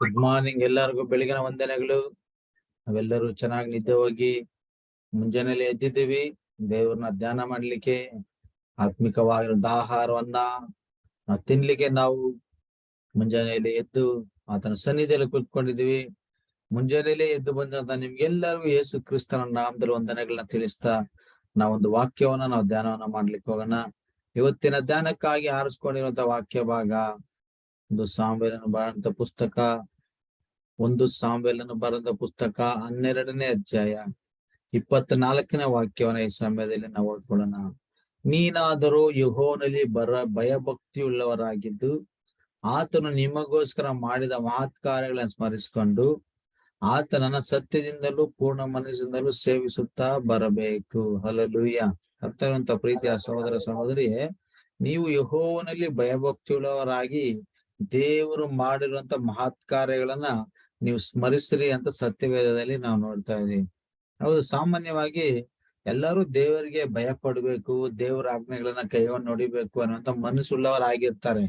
Good morning ಎಲ್ಲರಿಗೂ, ಬೆಳಗಿನ ವಂದನೆಗಳು. ನಾವೆಲ್ಲರೂ ಚೆನ್ನಾಗಿ ನಿದ್ದೆ ಹೋಗಿ ಮುಂಜಾನೆಯಲ್ಲಿ ಎದ್ದಿದ್ದೀವಿ. ದೇವ್ರನ್ನ ಧ್ಯಾನ ಮಾಡ್ಲಿಕ್ಕೆ ಆತ್ಮಿಕವಾಗಿರೋ ಆಹಾರವನ್ನ ನಾವು ತಿನ್ಲಿಕ್ಕೆ ನಾವು ಮುಂಜಾನೆಯಲ್ಲಿ ಎದ್ದು ಆತನ ಸನ್ನಿಧಿಯಲ್ಲಿ ಕೂತ್ಕೊಂಡಿದ್ದೀವಿ. ಮುಂಜಾನೆಯಲ್ಲೇ ಎದ್ದು ಬಂದಂತ ನಿಮ್ಗೆಲ್ಲರಿಗೂ ಯೇಸು ಕ್ರಿಸ್ತನ ನಾಮದಲ್ಲಿ ವಂದನೆಗಳನ್ನ ತಿಳಿಸ್ತಾ ನಾವೊಂದು ವಾಕ್ಯವನ್ನ, ನಾವು ಧ್ಯಾನವನ್ನ ಮಾಡ್ಲಿಕ್ಕೆ ಹೋಗೋಣ. ಇವತ್ತಿನ ಧ್ಯಾನಕ್ಕಾಗಿ ಆರಿಸ್ಕೊಂಡಿರುವಂತ ವಾಕ್ಯ ಭಾಗ ಒಂದು ಸಾಂಬೇಲನ್ನು ಬಾಳಂತ ಪುಸ್ತಕ. ಒಂದು ಸಾಂಬೆಲನ್ನು ಬರೆದ ಪುಸ್ತಕ ಹನ್ನೆರಡನೇ ಅಧ್ಯಾಯ ಇಪ್ಪತ್ನಾಲ್ಕನೇ ವಾಕ್ಯವನ್ನ ಈ ಸಮಯದಲ್ಲಿ ನಾವು ಓದ್ಕೊಳ್ಳೋಣ. ನೀನಾದರೂ ಯುಹೋನಲ್ಲಿ ಬರ ಭಯಭಕ್ತಿಯುಳ್ಳವರಾಗಿದ್ದು, ಆತನು ನಿಮಗೋಸ್ಕರ ಮಾಡಿದ ಮಹತ್ ಕಾರ್ಯಗಳನ್ನು ಸ್ಮರಿಸಿಕೊಂಡು ಆತನನ್ನ ಸತ್ಯದಿಂದಲೂ ಪೂರ್ಣ ಮನಸ್ಸಿನಿಂದಲೂ ಸೇವಿಸುತ್ತಾ ಬರಬೇಕು. ಹಲಲುಯ್ಯ ಅರ್ಥವಂತ ಪ್ರೀತಿಯ ಸಹೋದರ ಸಹೋದರಿಯೇ, ನೀವು ಯಹೋವನಲ್ಲಿ ಭಯಭಕ್ತಿಯುಳ್ಳವರಾಗಿ ದೇವರು ಮಾಡಿರುವಂತ ಮಹತ್ ಕಾರ್ಯಗಳನ್ನ ನೀವು ಸ್ಮರಿಸ್ರಿ ಅಂತ ಸತ್ಯವೇದದಲ್ಲಿ ನಾವು ನೋಡ್ತಾ ಇದೀವಿ ಹೌದು, ಸಾಮಾನ್ಯವಾಗಿ ಎಲ್ಲರೂ ದೇವರಿಗೆ ಭಯ ಪಡ್ಬೇಕು, ದೇವರ ಆಜ್ಞೆಗಳನ್ನ ಕೈಗೊಂಡು ನೋಡಿಬೇಕು ಅನ್ನುವಂತ ಮನಸ್ಸುಳ್ಳವರಾಗಿರ್ತಾರೆ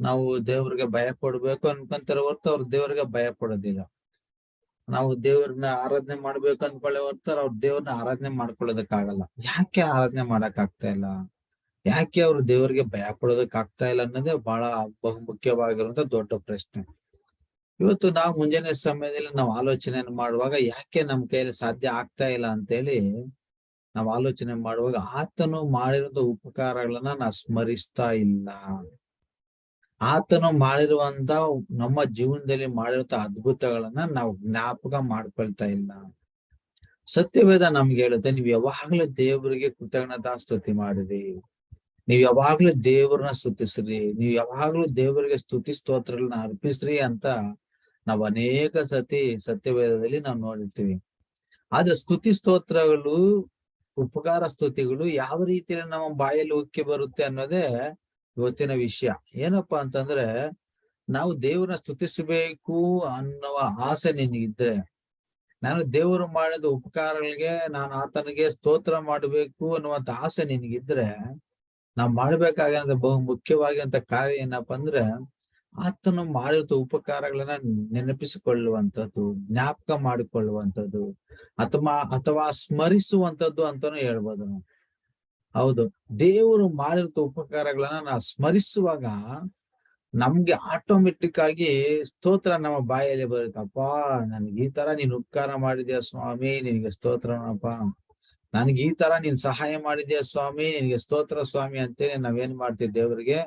ನಾವು ದೇವ್ರಿಗೆ ಭಯ ಪಡ್ಬೇಕು ಅನ್ಕೊಂತಾರೆ ಹೊರ್ತು ಅವ್ರು ದೇವ್ರಿಗೆ ಭಯ ಪಡೋದಿಲ್ಲ. ನಾವು ದೇವ್ರನ್ನ ಆರಾಧನೆ ಮಾಡ್ಬೇಕು ಅನ್ಕೊಳ್ಳೆ ಹೊರ್ತಾರ ಅವ್ರ ದೇವ್ರನ್ನ ಆರಾಧನೆ ಮಾಡ್ಕೊಳ್ಳೋದಕ್ಕಾಗಲ್ಲ. ಯಾಕೆ ಆರಾಧನೆ ಮಾಡಕ್ ಆಗ್ತಾ ಇಲ್ಲ? ಯಾಕೆ ಅವ್ರು ದೇವರಿಗೆ ಭಯ ಪಡೋದಕ್ ಆಗ್ತಾ ಇಲ್ಲ ಅನ್ನೋದೇ ಬಹಳ ಬಹು ಮುಖ್ಯವಾಗಿರುವಂತ ದೊಡ್ಡ ಪ್ರಶ್ನೆ. ಇವತ್ತು ನಾವು ಮುಂಜಾನೆ ಸಮಯದಲ್ಲಿ ನಾವು ಆಲೋಚನೆ ಮಾಡುವಾಗ ಯಾಕೆ ನಮ್ಮ ಕೈಯಲ್ಲಿ ಸಾಧ್ಯ ಆಗ್ತಾ ಇಲ್ಲ ಅಂತೇಳಿ ನಾವು ಆಲೋಚನೆ ಮಾಡುವಾಗ ಆತನು ಮಾಡಿರುವಂತ ಉಪಕಾರಗಳನ್ನ ನಾವು ಸ್ಮರಿಸ್ತಾ ಇಲ್ಲ. ಆತನು ಮಾಡಿರುವಂತ ನಮ್ಮ ಜೀವನದಲ್ಲಿ ಮಾಡಿರುವಂತ ಅದ್ಭುತಗಳನ್ನ ನಾವು ಜ್ಞಾಪಕ ಮಾಡ್ಕೊಳ್ತಾ ಇಲ್ಲ. ಸತ್ಯವೇದ ನಮ್ಗೆ ಹೇಳುತ್ತೆ, ನೀವ್ ಯಾವಾಗ್ಲೂ ದೇವರಿಗೆ ಕೃತಜ್ಞತಾ ಸ್ತುತಿ ಮಾಡಿರಿ. ನೀವ್ ಯಾವಾಗ್ಲೂ ದೇವ್ರನ್ನ ಸ್ತುತಿಸ್ರಿ. ನೀವ್ ಯಾವಾಗ್ಲೂ ದೇವರಿಗೆ ಸ್ತುತಿ ಸ್ತೋತ್ರಗಳನ್ನ ಅರ್ಪಿಸ್ರಿ ಅಂತ ನಾವ್ ಅನೇಕ ಸತಿ ಸತ್ಯವೇದದಲ್ಲಿ ನಾವು ನೋಡಿರ್ತೀವಿ. ಆದ್ರೆ ಸ್ತುತಿ ಸ್ತೋತ್ರಗಳು, ಉಪಕಾರ ಸ್ತುತಿಗಳು ಯಾವ ರೀತಿಯಲ್ಲಿ ನಮ್ಮ ಬಾಯಲ್ಲಿ ಉಕ್ಕಿ ಬರುತ್ತೆ ಅನ್ನೋದೇ ಇವತ್ತಿನ ವಿಷಯ. ಏನಪ್ಪಾ ಅಂತಂದ್ರೆ ನಾವು ದೇವರನ್ನ ಸ್ತುತಿಸಬೇಕು ಅನ್ನುವ ಆಸೆ ನಿನಗಿದ್ರೆ, ನಾನು ದೇವರು ಮಾಡಿದ ಉಪಕಾರಗಳಿಗೆ ನಾನು ಆತನಿಗೆ ಸ್ತೋತ್ರ ಮಾಡಬೇಕು ಅನ್ನುವಂತ ಆಸೆ ನಿನಗಿದ್ರೆ, ನಾವು ಮಾಡ್ಬೇಕಾಗಿರೋ ಬಹು ಮುಖ್ಯವಾಗಿರುವಂತ ಕಾರ್ಯ ಏನಪ್ಪಾ ಅಂದ್ರೆ ಆತನು ಮಾಡಿದ ಉಪಕಾರಗಳನ್ನ ನೆನಪಿಸಿಕೊಳ್ಳುವಂಥದ್ದು, ಜ್ಞಾಪಕ ಮಾಡಿಕೊಳ್ಳುವಂಥದ್ದು ಅಥವಾ ಅಥವಾ ಸ್ಮರಿಸುವಂಥದ್ದು ಅಂತಾನು ಹೇಳ್ಬೋದು ಹೌದು. ದೇವರು ಮಾಡಿರೋ ಉಪಕಾರಗಳನ್ನ ನಾವು ಸ್ಮರಿಸುವಾಗ ನಮ್ಗೆ ಆಟೋಮೆಟಿಕ್ ಆಗಿ ಸ್ತೋತ್ರ ನಮ್ಮ ಬಾಯಲ್ಲಿ ಬರುತ್ತಪ್ಪ ನನ್ಗೆ ಈ ತರ ನೀನ್ ಉಪಕಾರ ಮಾಡಿದ್ಯಾ ಸ್ವಾಮಿ, ನಿನಗೆ ಸ್ತೋತ್ರನಪ್ಪ. ನನ್ಗೆ ಈ ತರ ನೀನ್ ಸಹಾಯ ಮಾಡಿದ್ಯಾ ಸ್ವಾಮಿ, ನಿನಗೆ ಸ್ತೋತ್ರ ಸ್ವಾಮಿ ಅಂತೇಳಿ ನಾವೇನ್ ಮಾಡ್ತೀವಿ ದೇವರಿಗೆ?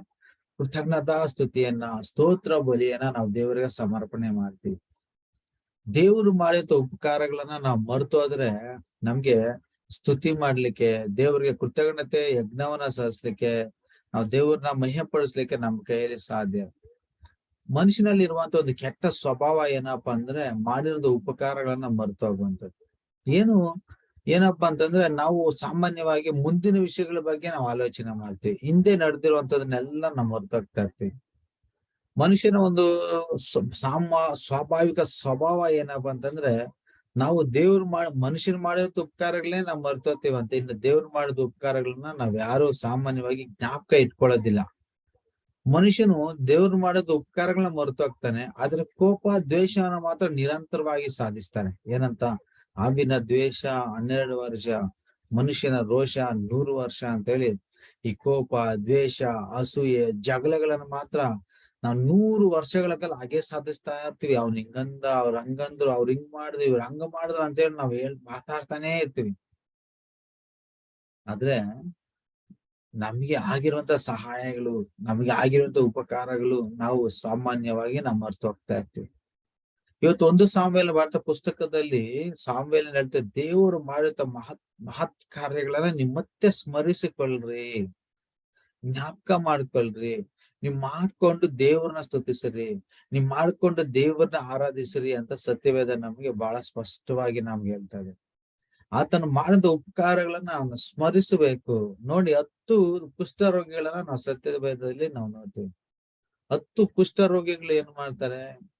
ಕೃತಜ್ಞತಾ ಸ್ತುತಿಯನ್ನ, ಸ್ತೋತ್ರ ಬಲಿಯನ್ನ ನಾವು ದೇವರಿಗೆ ಸಮರ್ಪಣೆ ಮಾಡ್ತೀವಿ. ದೇವರು ಮಾಡಿದ ಉಪಕಾರಗಳನ್ನ ನಾವು ಮರೆತು ಹೋದ್ರೆ ನಮ್ಗೆ ಸ್ತುತಿ ಮಾಡ್ಲಿಕ್ಕೆ, ದೇವರಿಗೆ ಕೃತಜ್ಞತೆ, ಯಜ್ಞವನ್ನ ಸಲ್ಲಿಸ್ಲಿಕ್ಕೆ, ನಾವು ದೇವ್ರನ್ನ ಮಹ್ಯಪಡಿಸ್ಲಿಕ್ಕೆ ನಮ್ ಕೈಯಲ್ಲಿ ಸಾಧ್ಯ. ಮನುಷ್ಯನಲ್ಲಿ ಇರುವಂತ ಒಂದು ಕೆಟ್ಟ ಸ್ವಭಾವ ಏನಪ್ಪಾ ಅಂದ್ರೆ ಮಾಡಿರೋದು ಉಪಕಾರಗಳನ್ನ ಮರೆತು ಹೋಗುವಂಥದ್ದು. ಏನು ಏನಪ್ಪಾ ಅಂತಂದ್ರೆ ನಾವು ಸಾಮಾನ್ಯವಾಗಿ ಮುಂದಿನ ವಿಷಯಗಳ ಬಗ್ಗೆ ನಾವು ಆಲೋಚನೆ ಮಾಡ್ತೀವಿ. ಹಿಂದೆ ನಡೆದಿರುವಂತದನ್ನೆಲ್ಲ ನಾವು ಮರ್ತೋಗ್ತಾ ಇರ್ತೀವಿ ಮನುಷ್ಯನ ಒಂದು ಸಾಮ, ಸ್ವಾಭಾವಿಕ ಸ್ವಭಾವ ಏನಪ್ಪಾ ಅಂತಂದ್ರೆ ನಾವು ದೇವ್ರು ಮಾಡ ಮನುಷ್ಯನ್ ಮಾಡಿರೋ ಉಪಕಾರಗಳೇ ನಾವು ಅಂತ. ಇನ್ನು ದೇವ್ರು ಮಾಡಿದ ಉಪಕಾರಗಳನ್ನ ನಾವ್ ಯಾರು ಸಾಮಾನ್ಯವಾಗಿ ಜ್ಞಾಪಕ ಇಟ್ಕೊಳ್ಳೋದಿಲ್ಲ. ಮನುಷ್ಯನು ದೇವ್ರು ಮಾಡಿದ ಉಪಕಾರಗಳನ್ನ ಮರೆತೋಗ್ತಾನೆ. ಆದ್ರೆ ಕೋಪ, ದ್ವೇಷವನ್ನ ಮಾತ್ರ ನಿರಂತರವಾಗಿ ಸಾಧಿಸ್ತಾನೆ. ಏನಂತ? ಆವಿನ ದ್ವೇಷ, ಹನ್ನೆರಡು ವರ್ಷ, ಮನುಷ್ಯನ ರೋಷ, ನೂರು ವರ್ಷ ಅಂತ ಹೇಳಿ ಈ ಕೋಪ, ದ್ವೇಷ, ಅಸೂಯೆ, ಜಗಳಗಳನ್ನ ಮಾತ್ರ ನಾವ್ ನೂರು ವರ್ಷಗಳ ಕಾಲ ಹಾಗೆ ಸಾಧಿಸ್ತಾ ಇರ್ತೀವಿ. ಅವ್ನ ಹಿಂಗಂದ, ಅವ್ರ ಹಂಗಂದ್ರು, ಅವ್ರ ಹಿಂಗ್ ಮಾಡಿದ್ರು, ಇವ್ರ ಹಂಗ ಮಾಡಿದ್ರು ಅಂತ ಹೇಳಿ ನಾವ್ ಹೇಳ್, ಮಾತಾಡ್ತಾನೆ ಇರ್ತೀವಿ. ಆದ್ರೆ ನಮ್ಗೆ ಆಗಿರುವಂತ ಸಹಾಯಗಳು, ನಮ್ಗೆ ಆಗಿರುವಂತ ಉಪಕಾರಗಳು ನಾವು ಸಾಮಾನ್ಯವಾಗಿ ನಾವು ಮರ್ತು ಹೋಗ್ತಾ ಇರ್ತೀವಿ. ಇವತ್ತು ಒಂದು ಸಾಮ್ವೇಲ್ ಭಾರತ ಪುಸ್ತಕದಲ್ಲಿ ಸಾಮ್ವೇಲ್ ಹೇಳ್ತಾ, ದೇವರು ಮಾಡಿದ ಮಹತ್ ಮಹತ್ ಕಾರ್ಯಗಳನ್ನ ನಿಮ್ ಮತ್ತೆ ಸ್ಮರಿಸಿಕೊಳ್ಳ್ರಿ. ಜ್ಞಾಪಕ ಮಾಡ್ಕೊಳ್ರಿ. ನೀವ್ ಮಾಡ್ಕೊಂಡು ದೇವ್ರನ್ನ ಸ್ತುತಿಸ್ರಿ. ನೀವ್ ಮಾಡ್ಕೊಂಡು ದೇವ್ರನ್ನ ಆರಾಧಿಸ್ರಿ ಅಂತ ಸತ್ಯವೇದ ನಮ್ಗೆ ಬಹಳ ಸ್ಪಷ್ಟವಾಗಿ ನಮ್ಗೆ ಹೇಳ್ತಾ ಇದೆ. ಆತನು ಮಾಡಿದ ಉಪಕಾರಗಳನ್ನ ಅವನು ಸ್ಮರಿಸಬೇಕು. ನೋಡಿ, ಹತ್ತು ಕುಷ್ಠರೋಗಿಗಳನ್ನ ನಾವು ಸತ್ಯವೇದದಲ್ಲಿ ನಾವು ನೋಡ್ತೀವಿ. ಹತ್ತು ಕುಷ್ಠರೋಗಿಗಳು ಏನ್ ಮಾಡ್ತಾರೆ?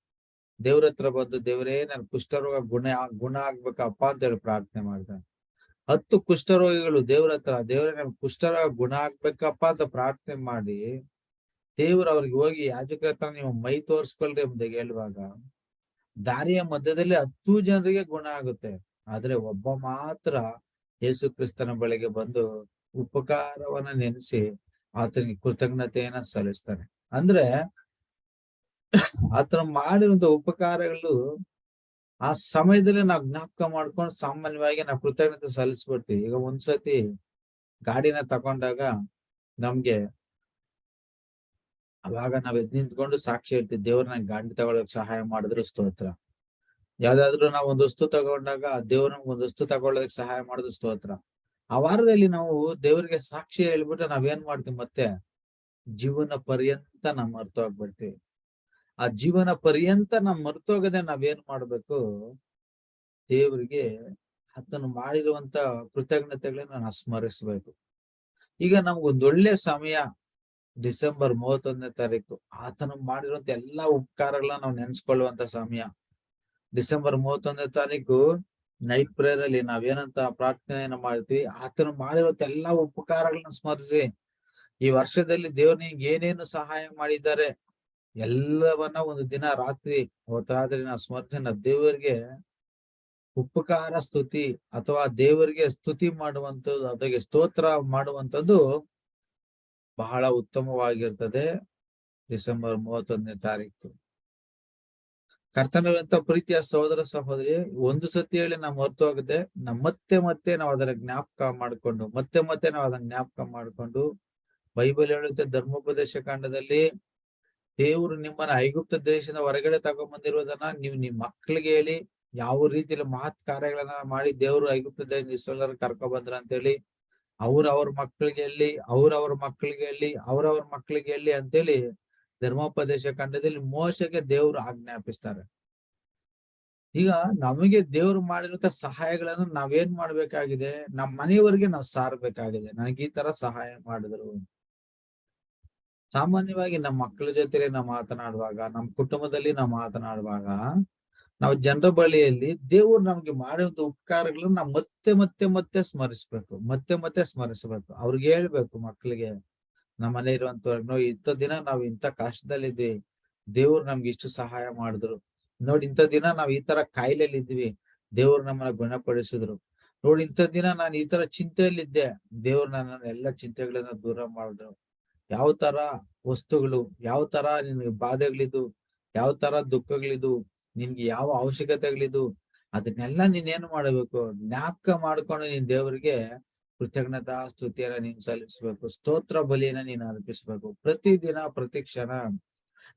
ದೇವ್ರ ಹತ್ರ ಬಂದು ದೇವರೇ ನನ್ ಕುಷ್ಠರೋಗ ಗುಣ ಗುಣ ಆಗ್ಬೇಕಪ್ಪ ಅಂತ ಹೇಳಿ ಪ್ರಾರ್ಥನೆ ಮಾಡ್ತಾರೆ. ಹತ್ತು ಕುಷ್ಠರೋಗಿಗಳು ದೇವ್ರ ಹತ್ರ, ದೇವ್ರೆ ನನ್ ಕುಷ್ಠರೋಗ ಗುಣ ಆಗ್ಬೇಕಪ್ಪ ಅಂತ ಪ್ರಾರ್ಥನೆ ಮಾಡಿ ದೇವ್ರ ಅವ್ರಿಗೆ ಹೋಗಿ ಯಾಜಕರ ಹತ್ರ ನೀವು ಮೈ ತೋರಿಸ್ಕೊಳ್ರಿ ಮುಂದೆ ಹೇಳುವಾಗ ದಾರಿಯ ಮಧ್ಯದಲ್ಲಿ ಹತ್ತು ಜನರಿಗೆ ಗುಣ ಆಗುತ್ತೆ. ಆದ್ರೆ ಒಬ್ಬ ಮಾತ್ರ ಯೇಸು ಕ್ರಿಸ್ತನ ಬಳಿಗೆ ಬಂದು ಉಪಕಾರವನ್ನ ನೆನೆಸಿ ಆತನಿಗೆ ಕೃತಜ್ಞತೆಯನ್ನ ಸಲ್ಲಿಸ್ತಾನೆ. ಅಂದ್ರೆ ಆತನ ಮಾಡಿರುವಂತ ಉಪಕಾರಗಳು ಆ ಸಮಯದಲ್ಲಿ ನಾವು ಜ್ಞಾಪಕ ಮಾಡ್ಕೊಂಡು ಸಾಮಾನ್ಯವಾಗಿ ನಾವು ಕೃತಜ್ಞತೆ ಸಲ್ಲಿಸ್ಬಿಡ್ತೀವಿ. ಈಗ ಒಂದ್ಸತಿ ಗಾಡಿನ ತಕೊಂಡಾಗ ನಮ್ಗೆ ಅವಾಗ ನಾವ್ ಎದ್ ನಿಂತ್ಕೊಂಡು ಸಾಕ್ಷಿ ಇರ್ತೀವಿ ದೇವ್ರ ನಂಗೆ ಗಾಡಿ ತಗೊಳಕ್ ಸಹಾಯ ಮಾಡಿದ್ರು ಸ್ತೋತ್ರ. ಯಾವ್ದಾದ್ರು ನಾವ್ ಒಂದ್ ವಸ್ತು ತಗೊಂಡಾಗ ದೇವ್ರ ನಮ್ಗೆ ಒಂದ್ ವಸ್ತು ತಗೊಳ್ಳೋದಕ್ಕೆ ಸಹಾಯ ಮಾಡಿದ್ರು ಸ್ತೋತ್ರ. ಆ ವಾರದಲ್ಲಿ ನಾವು ದೇವ್ರಿಗೆ ಸಾಕ್ಷಿ ಹೇಳ್ಬಿಟ್ಟು ನಾವೇನ್ ಮಾಡ್ತೀವಿ ಮತ್ತೆ? ಜೀವನ ಪರ್ಯಂತ ನಾವ್ ಮರ್ತೋಗ್ಬಿಡ್ತೀವಿ. ಆ ಜೀವನ ಪರ್ಯಂತ ನಾವ್ ಮರ್ತೋಗದೆ ನಾವೇನ್ ಮಾಡ್ಬೇಕು? ದೇವರಿಗೆ ಅದನ್ನು ಮಾಡಿರುವಂತ ಕೃತಜ್ಞತೆಗಳನ್ನ ನಾನು ಸ್ಮರಿಸ್ಬೇಕು. ಈಗ ನಮ್ಗೊಂದ್ ಒಳ್ಳೆ ಸಮಯ ಡಿಸೆಂಬರ್ ಮೂವತ್ತೊಂದನೇ ತಾರೀಕು. ಆತನ ಮಾಡಿರುವಂತ ಎಲ್ಲಾ ಉಪಕಾರಗಳನ್ನ ನಾವು ನೆನ್ಸ್ಕೊಳ್ಳುವಂತ ಸಮಯ. ಡಿಸೆಂಬರ್ ಮೂವತ್ತೊಂದನೇ ತಾರೀಕು ನೈಟ್ ಪ್ರೇಯರ್ ಅಲ್ಲಿ ನಾವೇನಂತ ಪ್ರಾರ್ಥನೆಯನ್ನ ಮಾಡ್ತೀವಿ. ಆತನ ಮಾಡಿರುವಂತ ಎಲ್ಲಾ ಉಪಕಾರಗಳನ್ನ ಸ್ಮರಿಸಿ, ಈ ವರ್ಷದಲ್ಲಿ ದೇವ್ರಿಗೆ ನಿಂಗೆ ಏನೇನು ಸಹಾಯ ಮಾಡಿದ್ದಾರೆ? ಎಲ್ಲವನ್ನ ಒಂದು ದಿನ ರಾತ್ರಿ ಅವತ್ತಾದ್ರೆ ನಾವು ಸ್ಮರಿಸಿ ದೇವರಿಗೆ ಉಪಕಾರ, ಸ್ತುತಿ ಅಥವಾ ದೇವರಿಗೆ ಸ್ತುತಿ ಮಾಡುವಂತದ್ದು ಅದಕ್ಕೆ ಸ್ತೋತ್ರ ಮಾಡುವಂತದ್ದು ಬಹಳ ಉತ್ತಮವಾಗಿರ್ತದೆ. ಡಿಸೆಂಬರ್ ಮೂವತ್ತೊಂದನೇ ತಾರೀಕು. ಕರ್ತನವಂತ ಪ್ರೀತಿಯ ಸಹೋದರ ಸಹೋದರಿ, ಒಂದು ಸತಿ ಹೇಳಿ ನಾವು ಹೋಗದೆ ನಾವು ಮತ್ತೆ ಮತ್ತೆ ನಾವು ಅದರ ಜ್ಞಾಪಕ ಮಾಡ್ಕೊಂಡು, ಮತ್ತೆ ಮತ್ತೆ ನಾವು ಅದನ್ನ ಜ್ಞಾಪಕ ಮಾಡ್ಕೊಂಡು, ಬೈಬಲ್ ಹೇಳುತ್ತೆ ಧರ್ಮೋಪದೇಶ ಕಾಂಡದಲ್ಲಿ ದೇವರು ನಿಮ್ಮನ್ನ ಐಗುಪ್ತ ದೇಶದ ಹೊರಗಡೆ ತಗೊಂಡ್ಬಂದಿರೋದನ್ನ ನೀವು ನಿಮ್ ಮಕ್ಳಿಗೆ ಹೇಳಿ, ಯಾವ ರೀತಿಯಲ್ಲಿ ಮಹತ್ ಕಾರ್ಯಗಳನ್ನ ಮಾಡಿ ದೇವರು ಐಗುಪ್ತ ದೇಶದ ಇಸ್ರೇಲರ್ ಕರ್ಕೊ ಬಂದ್ರ ಅಂತ ಹೇಳಿ ಅವ್ರ ಅವ್ರ ಮಕ್ಕಳಿಗೆ ಹೇಳಿ, ಅವ್ರ ಮಕ್ಳಿಗೆ ಹೇಳಿ ಅವ್ರವ್ರ ಮಕ್ಕಳಿಗೆ ಹೇಳಿ ಅಂತೇಳಿ ಧರ್ಮೋಪದೇಶ ಖಂಡದಲ್ಲಿ ಮೋಸಕ್ಕೆ ದೇವ್ರು ಆಜ್ಞಾಪಿಸ್ತಾರೆ. ಈಗ ನಮಗೆ ದೇವ್ರು ಮಾಡಿರುವಂತ ಸಹಾಯಗಳನ್ನು ನಾವೇನ್ ಮಾಡ್ಬೇಕಾಗಿದೆ ನಮ್ಮ ಮನೆಯವರಿಗೆ ನಾವು ಸಾರ್ಬೇಕಾಗಿದೆ. ನನಗೆ ಈ ತರ ಸಹಾಯ ಮಾಡಿದ್ರು. ಸಾಮಾನ್ಯವಾಗಿ ನಮ್ಮ ಮಕ್ಕಳ ಜೊತೆಲಿ ನಾವು ಮಾತನಾಡುವಾಗ ನಮ್ಮ ಕುಟುಂಬದಲ್ಲಿ ನಾವು ಮಾತನಾಡುವಾಗ, ನಾವು ಜನರ ಬಳಿಯಲ್ಲಿ ದೇವರು ನಮ್ಗೆ ಮಾಡಿದ ಉಪಕಾರಗಳನ್ನ ನಾವು ಮತ್ತೆ ಮತ್ತೆ ಮತ್ತೆ ಸ್ಮರಿಸ್ಬೇಕು, ಮತ್ತೆ ಮತ್ತೆ ಸ್ಮರಿಸ್ಬೇಕು. ಅವ್ರಿಗೆ ಹೇಳ್ಬೇಕು ಮಕ್ಕಳಿಗೆ ನಮ್ಮ ಮನೆ ಇರುವಂತವ್ರಿಗೆ ನೋಡಿ ಇಂಥ ದಿನ ನಾವು ಇಂಥ ಕಷ್ಟದಲ್ಲಿದ್ವಿ, ದೇವ್ರು ನಮ್ಗೆ ಇಷ್ಟು ಸಹಾಯ ಮಾಡಿದ್ರು. ನೋಡಿ, ಇಂಥ ದಿನ ನಾವ್ ಈ ತರ ಕಾಯಿಲೆಯಲ್ಲಿ ಇದ್ವಿ ದೇವ್ರು ನಮ್ಮನ್ನ ಗುಣಪಡಿಸಿದ್ರು. ನೋಡಿ, ಇಂಥ ದಿನ ನಾನು ಈ ತರ ಚಿಂತೆಯಲ್ಲಿದ್ದೆ, ದೇವ್ರು ನನ್ನ ಎಲ್ಲ ಚಿಂತೆಗಳನ್ನ ದೂರ ಮಾಡಿದ್ರು. ಯಾವ ತರ ವಸ್ತುಗಳು, ಯಾವ ತರ ನಿನ್ಗೆ ಬಾಧೆಗಳಿದ್ದು, ಯಾವ ತರ ದುಃಖಗಳಿದ್ದು, ನಿನ್ಗೆ ಯಾವ ಅವಶ್ಯಕತೆಗಳಿದ್ದು, ಅದನ್ನೆಲ್ಲ ನೀನ್ ಏನ್ ಮಾಡಬೇಕು? ಜ್ಞಾಪಕ ಮಾಡ್ಕೊಂಡು ನೀನ್ ದೇವರಿಗೆ ಕೃತಜ್ಞತಾ ಸ್ತುತಿಯನ್ನ ನೀನ್ ಸಲ್ಲಿಸ್ಬೇಕು. ಸ್ತೋತ್ರ ಬಲಿಯನ್ನ ನೀನ್ ಅರ್ಪಿಸ್ಬೇಕು. ಪ್ರತಿದಿನ, ಪ್ರತಿ ಕ್ಷಣ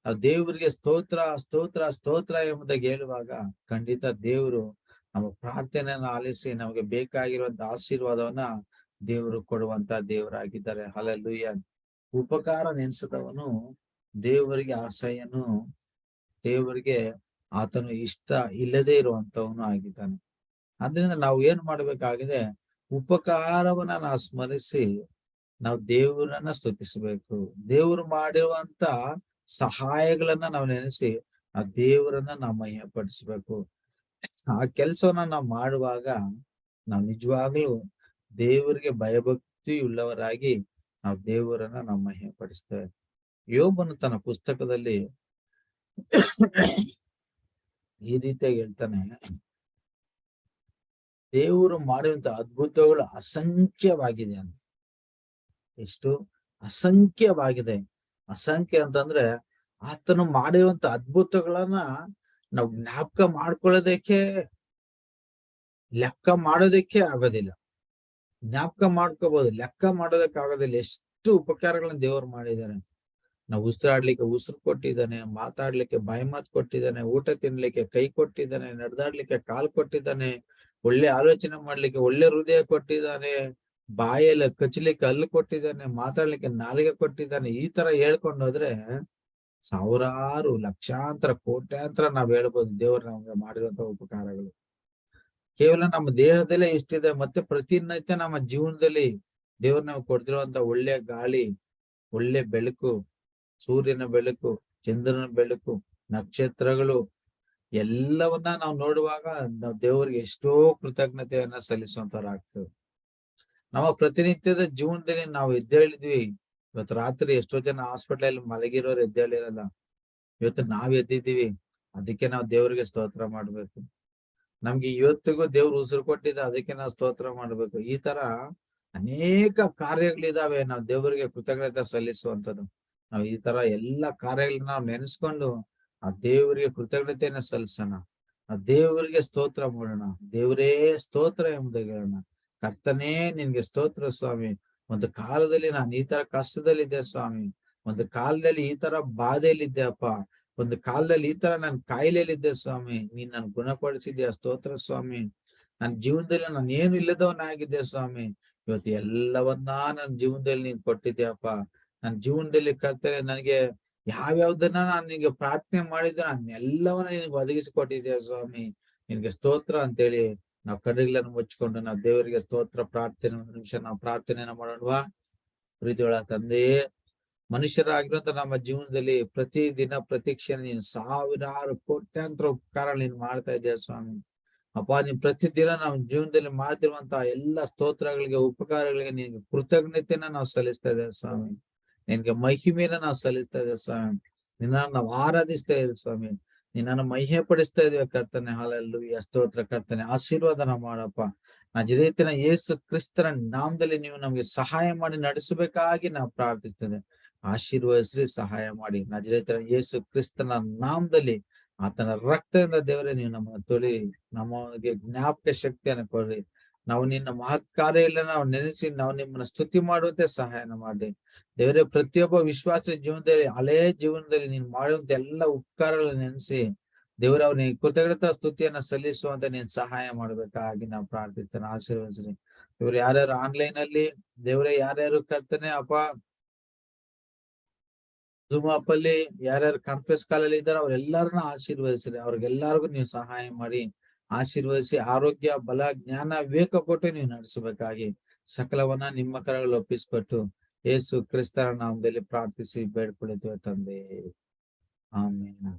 ನಾವು ದೇವರಿಗೆ ಸ್ತೋತ್ರ ಸ್ತೋತ್ರ ಸ್ತೋತ್ರ ಎಂಬುದಾಗಿ ಹೇಳುವಾಗ ಖಂಡಿತ ದೇವರು ನಮ್ಮ ಪ್ರಾರ್ಥನೆಯನ್ನ ಆಲಿಸಿ ನಮಗೆ ಬೇಕಾಗಿರುವಂತ ಆಶೀರ್ವಾದವನ್ನ ದೇವರು ಕೊಡುವಂತ ದೇವರಾಗಿದ್ದಾರೆ. ಹಲಲುಯ್ಯ ಉಪಕಾರ ನೆನೆಸದವನು ದೇವರಿಗೆ ಆಸೆಯನ್ನು, ದೇವರಿಗೆ ಆತನು ಇಷ್ಟ ಇಲ್ಲದೆ ಇರುವಂತವನು ಆಗಿದ್ದಾನೆ. ಅದರಿಂದ ನಾವು ಏನ್ ಮಾಡ್ಬೇಕಾಗಿದೆ? ಉಪಕಾರವನ್ನ ನಾವು ಸ್ಮರಿಸಿ ನಾವು ದೇವರನ್ನ ಸ್ತುತಿಸಬೇಕು. ದೇವರು ಮಾಡಿರುವಂತ ಸಹಾಯಗಳನ್ನ ನಾವು ನೆನೆಸಿ ಆ ದೇವರನ್ನ ನಾವು ಮಹಿಮಪಡಿಸ್ಬೇಕು. ಆ ಕೆಲಸವನ್ನ ನಾವು ಮಾಡುವಾಗ ನಾವು ನಿಜವಾಗ್ಲೂ ದೇವರಿಗೆ ಭಯಭಕ್ತಿ ಉಳ್ಳವರಾಗಿ ನಾವು ದೇವರನ್ನ ನಾವು ಮಹಿಮಪಡಿಸ್ತೇವೆ ಯೋಬನು ತನ್ನ ಪುಸ್ತಕದಲ್ಲಿ ಈ ರೀತಿಯಾಗಿ ಹೇಳ್ತಾನೆ, ದೇವರು ಮಾಡಿದಂತ ಅದ್ಭುತಗಳು ಅಸಂಖ್ಯವಾಗಿದೆ ಅಂತ. ಎಷ್ಟು ಅಸಂಖ್ಯವಾಗಿದೆ. ಅಸಂಖ್ಯ ಅಂತಂದ್ರೆ ಆತನು ಮಾಡಿರುವಂತ ಅದ್ಭುತಗಳನ್ನ ನಾವು ಜ್ಞಾಪಕ ಮಾಡ್ಕೊಳ್ಳೋದಕ್ಕೆ, ಲೆಕ್ಕ ಮಾಡೋದಕ್ಕೆ ಆಗೋದಿಲ್ಲ. ಜ್ಞಾಪಕ ಮಾಡ್ಕೋಬಹುದು ಲೆಕ್ಕ ಮಾಡೋದಕ್ಕಾಗೋದಿಲ್ಲ. ಎಷ್ಟು ಉಪಕಾರಗಳನ್ನ ದೇವ್ರು ಮಾಡಿದ್ದಾರೆ ನಾವು ಉಸಿರಾಡ್ಲಿಕ್ಕೆ ಉಸಿರು ಕೊಟ್ಟಿದ್ದಾನೆ, ಮಾತಾಡ್ಲಿಕ್ಕೆ ಬಾಯಿ ಮಾತು ಕೊಟ್ಟಿದ್ದಾನೆ, ಊಟ ತಿನ್ಲಿಕ್ಕೆ ಕೈ ಕೊಟ್ಟಿದ್ದಾನೆ, ನಡೆದಾಡ್ಲಿಕ್ಕೆ ಕಾಲ್ ಕೊಟ್ಟಿದ್ದಾನೆ, ಒಳ್ಳೆ ಆಲೋಚನೆ ಮಾಡ್ಲಿಕ್ಕೆ ಒಳ್ಳೆ ಹೃದಯ ಕೊಟ್ಟಿದ್ದಾನೆ, ಬಾಯಲ್ಲಿ ಕಚ್ಚಲಿಕ್ಕೆ ಹಲ್ಲು ಕೊಟ್ಟಿದ್ದಾನೆ, ಮಾತಾಡ್ಲಿಕ್ಕೆ ನಾಲಿಗೆ ಕೊಟ್ಟಿದ್ದಾನೆ, ಈ ತರ ಹೇಳ್ಕೊಂಡು ಹೋದ್ರೆ ಸಾವಿರಾರು ಲಕ್ಷಾಂತರ, ಕೋಟ್ಯಾಂತರ ನಾವ್ ಹೇಳ್ಬೋದು ದೇವರು ನಮ್ಗೆ ಮಾಡಿರುವಂತ ಉಪಕಾರಗಳು. ಕೇವಲ ನಮ್ಮ ದೇಹದಲ್ಲೇ ಇಷ್ಟಿದೆ, ಮತ್ತೆ ಪ್ರತಿನಿತ್ಯ ನಮ್ಮ ಜೀವನದಲ್ಲಿ ದೇವ್ರು ನಾವು ಕೊಡ್ತಿರುವಂತ ಒಳ್ಳೆ ಗಾಳಿ, ಒಳ್ಳೆ ಬೆಳಕು, ಸೂರ್ಯನ ಬೆಳಕು, ಚಂದ್ರನ ಬೆಳಕು, ನಕ್ಷತ್ರಗಳು, ಎಲ್ಲವನ್ನ ನಾವು ನೋಡುವಾಗ ನಾವು ದೇವರಿಗೆ ಎಷ್ಟೋ ಕೃತಜ್ಞತೆಯನ್ನ ಸಲ್ಲಿಸುವಂತವ್ರಾಗ್ತೇವೆ. ನಮ್ಮ ಪ್ರತಿನಿತ್ಯದ ಜೀವನದಲ್ಲಿ ನಾವು ಎದ್ದೇಳಿದ್ವಿ ಇವತ್ತು ರಾತ್ರಿ ಎಷ್ಟೋ ಜನ ಹಾಸ್ಪಿಟಲ್ ಮಲಗಿರೋರು ಎದ್ದೇಳಿರಲ್ಲ ಇವತ್ತು ನಾವ್ ಎದ್ದಿದ್ದೀವಿ. ಅದಕ್ಕೆ ನಾವು ದೇವರಿಗೆ ಸ್ತೋತ್ರ ಮಾಡ್ಬೇಕು. ನಮ್ಗೆ ಇವತ್ತಿಗೂ ದೇವ್ರು ಉಸಿರು ಕೊಟ್ಟಿದ್ದ ಅದಕ್ಕೆ ನಾವು ಸ್ತೋತ್ರ ಮಾಡ್ಬೇಕು. ಈ ತರ ಅನೇಕ ಕಾರ್ಯಗಳಿದಾವೆ. ನಾವು ದೇವರಿಗೆ ಕೃತಜ್ಞತೆ ಸಲ್ಲಿಸುವಂತದ್ದು ನಾವು ಈ ತರ ಎಲ್ಲಾ ಕಾರ್ಯಗಳನ್ನ ನಾವು ನೆನೆಸ್ಕೊಂಡು ಆ ದೇವರಿಗೆ ಕೃತಜ್ಞತೆಯನ್ನ ಸಲ್ಲಿಸೋಣ. ಆ ದೇವರಿಗೆ ಸ್ತೋತ್ರ ಮಾಡೋಣ. ದೇವರೇ ಸ್ತೋತ್ರ ಎಂಬುದಾಗಿ ಹೇಳೋಣ. ಕರ್ತನೇ ನಿನ್ಗೆ ಸ್ತೋತ್ರ ಸ್ವಾಮಿ. ಒಂದು ಕಾಲದಲ್ಲಿ ನಾನು ಈ ತರ ಕಷ್ಟದಲ್ಲಿದ್ದೆ ಸ್ವಾಮಿ. ಒಂದು ಕಾಲದಲ್ಲಿ ಈ ತರ ಬಾಧೆಯಲ್ಲಿದ್ದೆ ಅಪ್ಪ. ಒಂದು ಕಾಲದಲ್ಲಿ ಈ ತರ ನಾನು ಕಾಯಿಲೆಯಲ್ಲಿದ್ದೆ ಸ್ವಾಮಿ, ನೀನ್ ನನ್ ಗುಣಪಡಿಸಿದ್ಯಾ, ಸ್ತೋತ್ರ ಸ್ವಾಮಿ. ನನ್ ಜೀವನದಲ್ಲಿ ನಾನು ಏನು ಇಲ್ಲದವನಾಗಿದ್ದೆ ಸ್ವಾಮಿ. ಇವತ್ತು ಎಲ್ಲವನ್ನ ನನ್ನ ಜೀವನದಲ್ಲಿ ನೀನ್ ಕೊಟ್ಟಿದ್ಯಪ್ಪ. ನನ್ನ ಜೀವನದಲ್ಲಿ ಕರ್ತಾರೆ ನನಗೆ ಯಾವ್ಯಾವ್ದನ್ನ ನಾನು ನಿನ್ಗೆ ಪ್ರಾರ್ಥನೆ ಮಾಡಿದ್ದೆ, ನಾನು ಎಲ್ಲವನ್ನ ನಿನಗೆ ಒದಗಿಸಿಕೊಟ್ಟಿದ್ಯಾ ಸ್ವಾಮಿ. ನಿನ್ಗೆ ಸ್ತೋತ್ರ ಅಂತೇಳಿ ನಾವು ಕಣ್ಣುಗಳನ್ನು ಮುಚ್ಚಿಕೊಂಡು ನಾವು ದೇವರಿಗೆ ಸ್ತೋತ್ರ ಪ್ರಾರ್ಥನೆ, ಒಂದು ನಿಮಿಷ ನಾವು ಪ್ರಾರ್ಥನೆಯನ್ನ ಮಾಡೋಣವಾ. ಪ್ರೀತಿಯೊಳ ತಂದೆಯೇ ಮನುಷ್ಯರಾಗಿರುವಂತ ನಮ್ಮ ಜೀವನದಲ್ಲಿ ಪ್ರತಿ ದಿನ ಪ್ರತಿ ಕ್ಷಣ ನೀನು ಸಾವಿರಾರು ಕೋಟ್ಯಾಂತರ ಉಪಕಾರ ನೀನ್ ಮಾಡ್ತಾ ಇದ್ದೇವೆ ಸ್ವಾಮಿ. ಅಪ್ಪ, ನೀನ್ ಪ್ರತಿದಿನ ನಮ್ಮ ಜೀವನದಲ್ಲಿ ಮಾಡ್ತಿರುವಂತಹ ಎಲ್ಲ ಸ್ತೋತ್ರಗಳಿಗೆ, ಉಪಕಾರಗಳಿಗೆ ನಿನ್ಗೆ ಕೃತಜ್ಞತೆನ ನಾವು ಸಲ್ಲಿಸ್ತಾ ಇದ್ದೇವೆ ಸ್ವಾಮಿ. ನಿನ್ಗೆ ಮಹಿಮೆಯನ್ನ ನಾವು ಸಲ್ಲಿಸ್ತಾ ಇದ್ದೇವೆ ಸ್ವಾಮಿ. ನಿನ್ನ ನಾವು ಆರಾಧಿಸ್ತಾ ಇದ್ದೇವೆ ಸ್ವಾಮಿ. ನಿನ್ನ ಮಹಿಮೆ ಪಡಿಸ್ತಾ ಇದೀವಿ ಕರ್ತನೆ. ಹಾಲಲ್ಲು ಸ್ತೋತ್ರ ಕರ್ತನೆ. ಆಶೀರ್ವಾದನ ಮಾಡಪ್ಪ. ನಜರೇತಿನ ಯೇಸು ಕ್ರಿಸ್ತನ ನಾಮದಲ್ಲಿ ನೀವು ನಮ್ಗೆ ಸಹಾಯ ಮಾಡಿ ನಡೆಸಬೇಕಾಗಿ ನಾವು ಪ್ರಾರ್ಥಿಸ್ತೇವೆ ಆಶೀರ್ವದಿಸ್ರಿ, ಸಹಾಯ ಮಾಡಿ. ನಜರೇತರ ಯೇಸು ಕ್ರಿಸ್ತನ ನಾಮದಲ್ಲಿ ಆತನ ರಕ್ತದಿಂದ ದೇವರೇ, ನೀವು ನಮ್ಮ ತೊಳಿ, ನಮಗೆ ಜ್ಞಾಪಕ ಶಕ್ತಿಯನ್ನು ಕೊಡ್ರಿ. ನಾವು ನಿನ್ನ ಮಹತ್ ಕಾರ್ಯ ಇಲ್ಲ ನಾವು ನೆನೆಸಿ, ನಾವು ನಿಮ್ಮನ್ನ ಸ್ತುತಿ ಮಾಡುವಂತೆ ಸಹಾಯನ ಮಾಡಿ ದೇವರೇ, ಪ್ರತಿಯೊಬ್ಬ ವಿಶ್ವಾಸ ಜೀವನದಲ್ಲಿ ಹಳೆಯ ಜೀವನದಲ್ಲಿ ನೀನ್ ಮಾಡುವಂತ ಎಲ್ಲ ಉಪಕಾರಗಳನ್ನ ನೆನೆಸಿ, ದೇವರ ಅವ್ರಿಗೆ ಕೃತಜ್ಞತಾ ಸ್ತುತಿಯನ್ನ ಸಲ್ಲಿಸುವಂತ ನೀನ್ ಸಹಾಯ ಮಾಡ್ಬೇಕಾಗಿ ನಾವು ಪ್ರಾರ್ಥಿಸ್ತೇನೆ, ಆಶೀರ್ವದಿಸ್ರಿ. ಇವ್ರು ಯಾರ್ಯಾರು ಆನ್ಲೈನ್ ಅಲ್ಲಿ, ದೇವರೇ, ಯಾರ್ಯಾರು ಕರ್ತಾನೆ, ಅಪ್ಪ ಜೂಮ್ ಆಪ್ ಅಲ್ಲಿ ಯಾರ್ಯಾರು ಕಾನ್ಫರೆನ್ಸ್ ಕಾಲ್ ಅಲ್ಲಿ ಇದ್ದಾರೆ ಅವ್ರೆಲ್ಲಾರನ್ನ ಆಶೀರ್ವದಿಸ್ರಿ. ಅವ್ರಿಗೆಲ್ಲಾರ್ಗು ನೀವು ಸಹಾಯ ಮಾಡಿ, ಆಶೀರ್ವದಿಸಿ, ಆರೋಗ್ಯ, ಬಲ, ಜ್ಞಾನ, ವಿವೇಕ ಕೊಟ್ಟು ನೀವು ನಡೆಸಬೇಕಾಗಿ ಸಕಲವನ್ನ ನಿಮ್ಮ ಕರಗಳು ಒಪ್ಪಿಸ್ಕೊಟ್ಟು ಏಸು ಕ್ರಿಸ್ತರ ನಾಮದಲ್ಲಿ ಪ್ರಾರ್ಥಿಸಿ ಬೇಡ್ಕೊಳಿತೇವೆ ತಂದೆ. ಆಮೇಲೆ